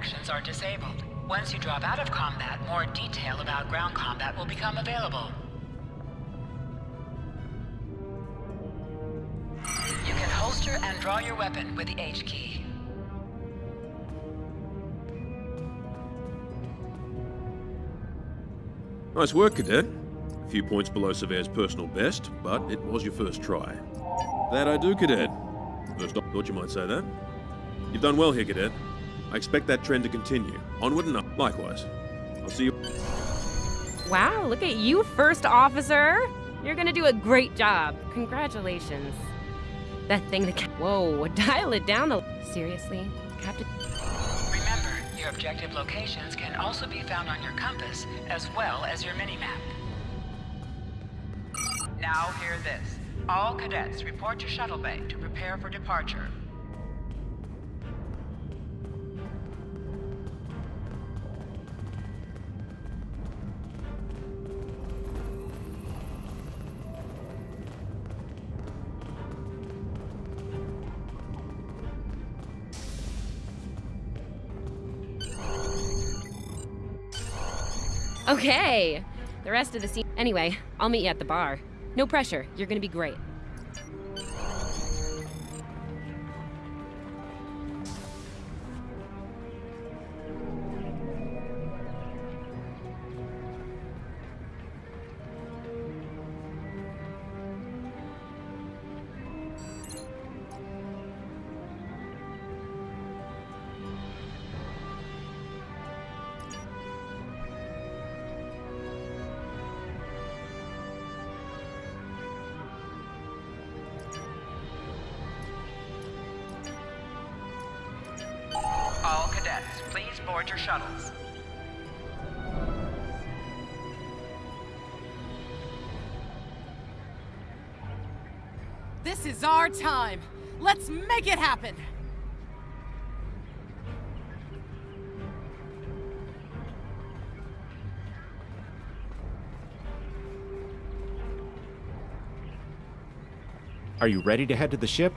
actions are disabled. Once you drop out of combat, more detail about ground combat will become available. You can holster and draw your weapon with the H key. Nice work, Cadet. A few points below Surveyor's personal best, but it was your first try. That I do, Cadet. First off, thought you might say that. You've done well here, Cadet. I expect that trend to continue. Onward and up. Likewise. I'll see you. Wow, look at you, first officer! You're gonna do a great job. Congratulations. That thing that. Whoa, dial it down the- Seriously? Captain. Remember, your objective locations can also be found on your compass, as well as your mini-map. Now hear this. All cadets report to Shuttle Bay to prepare for departure. Okay. The rest of the scene. Anyway, I'll meet you at the bar. No pressure. You're gonna be great. All please board your shuttles. This is our time. Let's make it happen. Are you ready to head to the ship?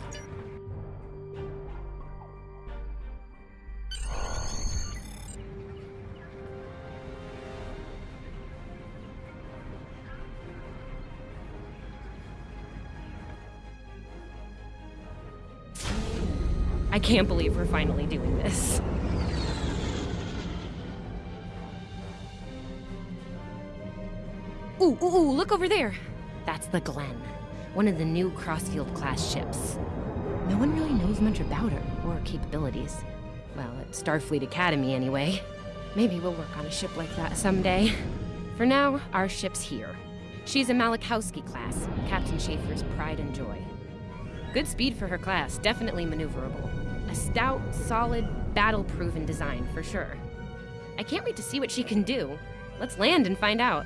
I can't believe we're finally doing this. Ooh, ooh, ooh, look over there. That's the Glenn, one of the new Crossfield class ships. No one really knows much about her or her capabilities. Well, at Starfleet Academy, anyway. Maybe we'll work on a ship like that someday. For now, our ship's here. She's a Malachowski class, Captain Schaefer's pride and joy. Good speed for her class, definitely maneuverable. A stout, solid, battle-proven design, for sure. I can't wait to see what she can do. Let's land and find out.